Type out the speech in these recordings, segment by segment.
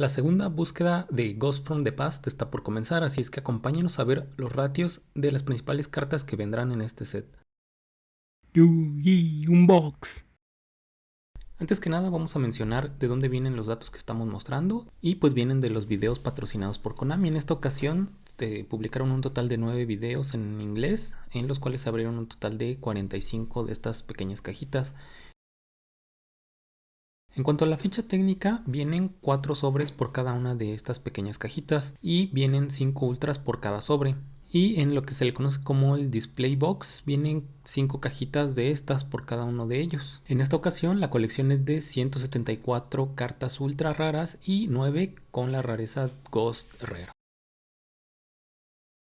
La segunda búsqueda de Ghost from the Past está por comenzar, así es que acompáñenos a ver los ratios de las principales cartas que vendrán en este set. Unbox. Antes que nada vamos a mencionar de dónde vienen los datos que estamos mostrando y pues vienen de los videos patrocinados por Konami. En esta ocasión este, publicaron un total de 9 videos en inglés en los cuales abrieron un total de 45 de estas pequeñas cajitas. En cuanto a la ficha técnica, vienen 4 sobres por cada una de estas pequeñas cajitas y vienen 5 ultras por cada sobre y en lo que se le conoce como el display box vienen 5 cajitas de estas por cada uno de ellos. En esta ocasión la colección es de 174 cartas ultra raras y 9 con la rareza Ghost Rare.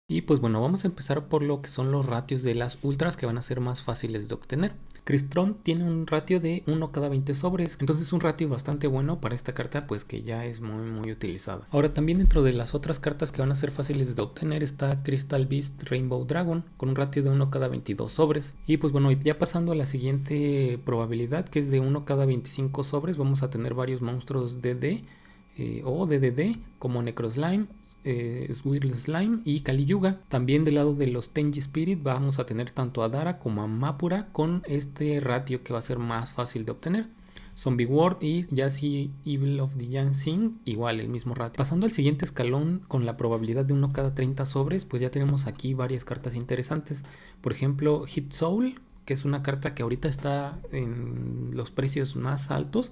Y pues bueno, vamos a empezar por lo que son los ratios de las ultras que van a ser más fáciles de obtener. Crystron tiene un ratio de 1 cada 20 sobres, entonces un ratio bastante bueno para esta carta pues que ya es muy muy utilizada. Ahora también dentro de las otras cartas que van a ser fáciles de obtener está Crystal Beast Rainbow Dragon con un ratio de 1 cada 22 sobres. Y pues bueno, ya pasando a la siguiente probabilidad que es de 1 cada 25 sobres, vamos a tener varios monstruos DD eh, o DDD como Necroslime, eh, Slime y Kali Yuga. También del lado de los Tenji Spirit vamos a tener tanto a Dara como a Mapura con este ratio que va a ser más fácil de obtener. Zombie World y Yassi Evil of the Young Sing, igual el mismo ratio. Pasando al siguiente escalón con la probabilidad de uno cada 30 sobres, pues ya tenemos aquí varias cartas interesantes. Por ejemplo, Hit Soul, que es una carta que ahorita está en los precios más altos.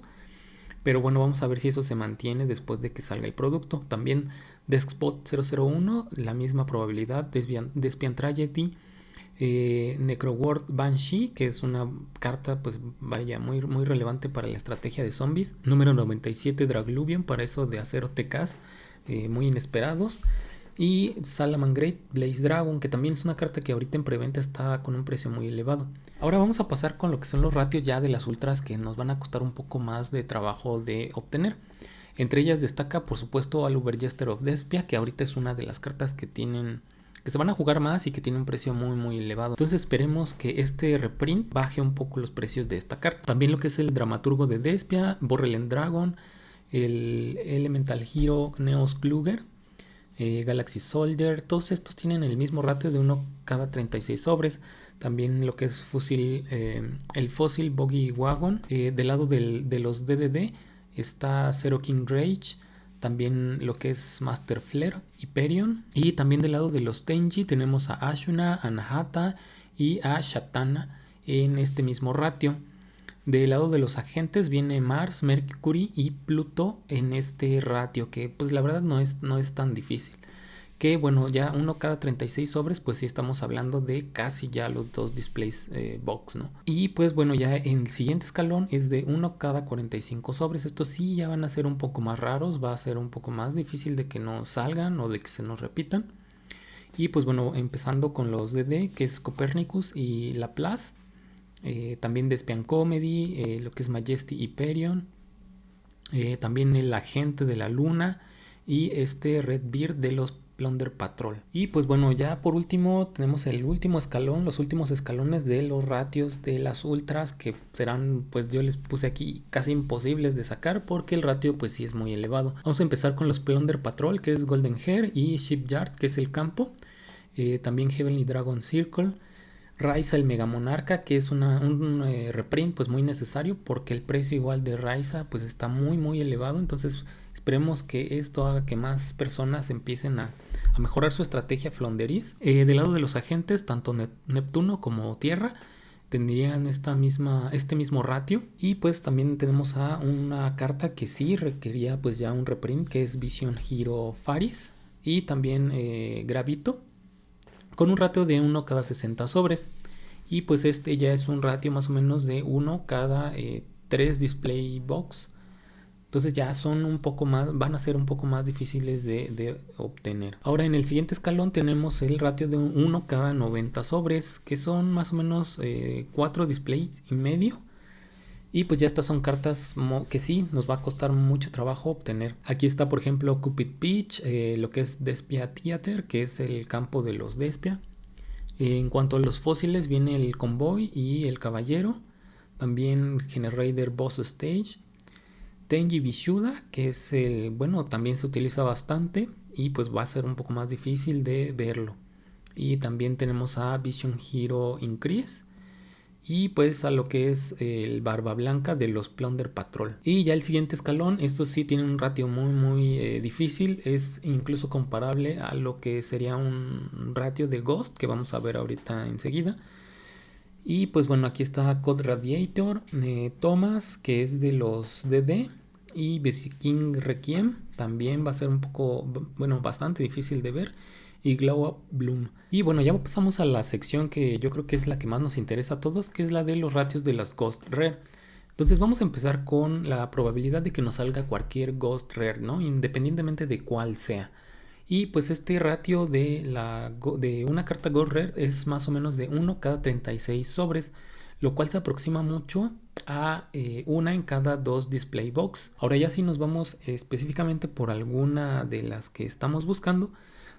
Pero bueno, vamos a ver si eso se mantiene después de que salga el producto. También Deskspot 001, la misma probabilidad. Despian Tragedy. Eh, Necroward Banshee, que es una carta, pues vaya, muy, muy relevante para la estrategia de zombies. Número 97, Dragluvion, para eso de hacer TKs eh, muy inesperados. Y Salaman Great Blaze Dragon, que también es una carta que ahorita en preventa está con un precio muy elevado. Ahora vamos a pasar con lo que son los ratios ya de las ultras que nos van a costar un poco más de trabajo de obtener. Entre ellas destaca por supuesto al Jester of Despia, que ahorita es una de las cartas que tienen que se van a jugar más y que tiene un precio muy muy elevado. Entonces esperemos que este reprint baje un poco los precios de esta carta. También lo que es el dramaturgo de Despia, Borrelen Dragon, el Elemental Hero Neos Kluger, eh, Galaxy Soldier, todos estos tienen el mismo ratio de uno cada 36 sobres. También lo que es fusil, eh, el fósil Boggy Wagon, eh, del lado de los DDD está Zero King Rage, también lo que es Master Flare, Hyperion, y también del lado de los Tenji tenemos a Ashuna, Anahata y a Shatana en este mismo ratio. Del lado de los agentes viene Mars, Mercury y Pluto en este ratio que pues la verdad no es, no es tan difícil que bueno ya uno cada 36 sobres pues sí estamos hablando de casi ya los dos displays eh, box no y pues bueno ya en el siguiente escalón es de uno cada 45 sobres. Estos sí ya van a ser un poco más raros va a ser un poco más difícil de que no salgan o de que se nos repitan. Y pues bueno empezando con los DD que es Copernicus y Laplace eh, también Despian Comedy eh, lo que es Majesty Hyperion también el agente de la luna y este Red Beard de los Plunder Patrol. Y pues bueno, ya por último tenemos el último escalón, los últimos escalones de los ratios de las ultras que serán, pues yo les puse aquí casi imposibles de sacar porque el ratio pues sí es muy elevado. Vamos a empezar con los Plunder Patrol que es Golden Hair y Shipyard que es el campo. Eh, también Heavenly Dragon Circle. Raiza el Mega Monarca que es una, un eh, reprint pues muy necesario porque el precio igual de Raiza pues está muy muy elevado entonces esperemos que esto haga que más personas empiecen a a mejorar su estrategia flonderis. Eh, del lado de los agentes, tanto Neptuno como Tierra tendrían esta misma, este mismo ratio y pues también tenemos a una carta que sí requería pues ya un reprint que es Vision Hero Faris y también eh, Gravito con un ratio de 1 cada 60 sobres y pues este ya es un ratio más o menos de 1 cada 3 eh, display box entonces ya son un poco más, van a ser un poco más difíciles de, obtener. Ahora en el siguiente escalón tenemos el ratio de 1 cada 90 sobres, que son más o menos 4 eh, displays y medio. Y pues ya estas son cartas que sí, nos va a costar mucho trabajo obtener. Aquí está por ejemplo Cupid Peach, eh, lo que es Despia Theater, que es el campo de los Despia. en cuanto a los fósiles viene el Convoy y el Caballero. También Generator Boss Stage Tenji Bishuda, que es el, bueno, también se utiliza bastante y pues va a ser un poco más difícil de verlo. Y también tenemos a Vision Hero Increase y pues a lo que es el barba blanca de los Plunder Patrol. Y ya el siguiente escalón, estos sí tienen un ratio muy muy eh, difícil, es incluso comparable a lo que sería un ratio de Ghost que vamos a ver ahorita enseguida. Y pues bueno, aquí está Code Radiator, eh, Thomas, que es de los DD, y King Requiem, también va a ser un poco, bueno, bastante difícil de ver y Glow Up Bloom. Y bueno, ya pasamos a la sección que yo creo que es la que más nos interesa a todos, que es la de los ratios de las Ghost Rare. Entonces vamos a empezar con la probabilidad de que nos salga cualquier Ghost Rare, ¿no? Independientemente de cuál sea. Y pues este ratio de, la, de una carta Ghost Rare es más o menos de 1 cada 36 sobres, lo cual se aproxima mucho a eh, una en cada dos display box. Ahora ya si nos vamos específicamente por alguna de las que estamos buscando,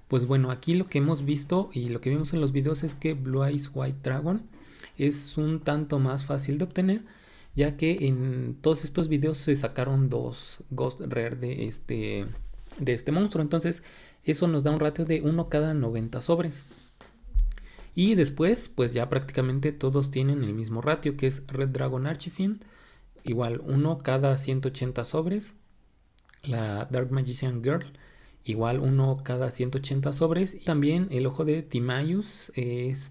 pues bueno, aquí lo que hemos visto y lo que vimos en los videos es que Blue Eyes White Dragon es un tanto más fácil de obtener ya que en todos estos videos se sacaron dos Ghost Rare de este, de este monstruo. Entonces eso nos da un ratio de 1 cada 90 sobres. Y después pues ya prácticamente todos tienen el mismo ratio que es Red Dragon Archifiend. Igual 1 cada 180 sobres. La Dark Magician Girl igual uno cada 180 sobres. Y también el ojo de Timaeus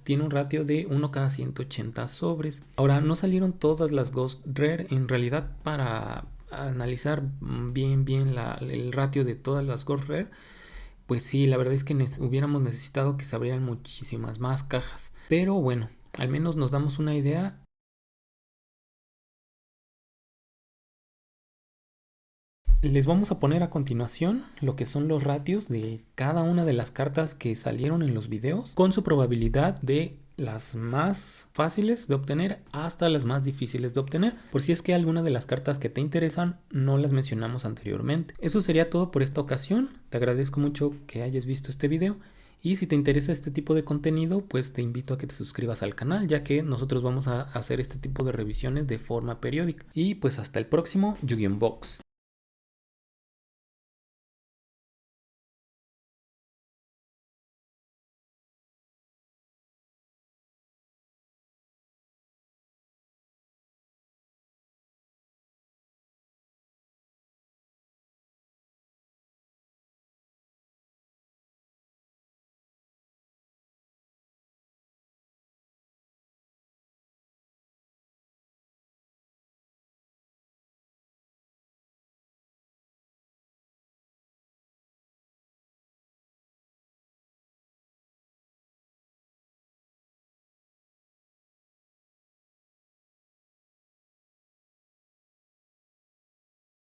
tiene un ratio de 1 cada 180 sobres. Ahora, no salieron todas las Ghost Rare en realidad para analizar bien bien el ratio de todas las Ghost Rare. Pues sí, la verdad es que hubiéramos necesitado que se abrieran muchísimas más cajas. Pero bueno, al menos nos damos una idea Les vamos a poner a continuación lo que son los ratios de cada una de las cartas que salieron en los videos con su probabilidad de las más fáciles de obtener hasta las más difíciles de obtener por si es que alguna de las cartas que te interesan no las mencionamos anteriormente. Eso sería todo por esta ocasión, te agradezco mucho que hayas visto este video y si te interesa este tipo de contenido pues te invito a que te suscribas al canal ya que nosotros vamos a hacer este tipo de revisiones de forma periódica y pues hasta el próximo Yu-Gi-Oh! Box.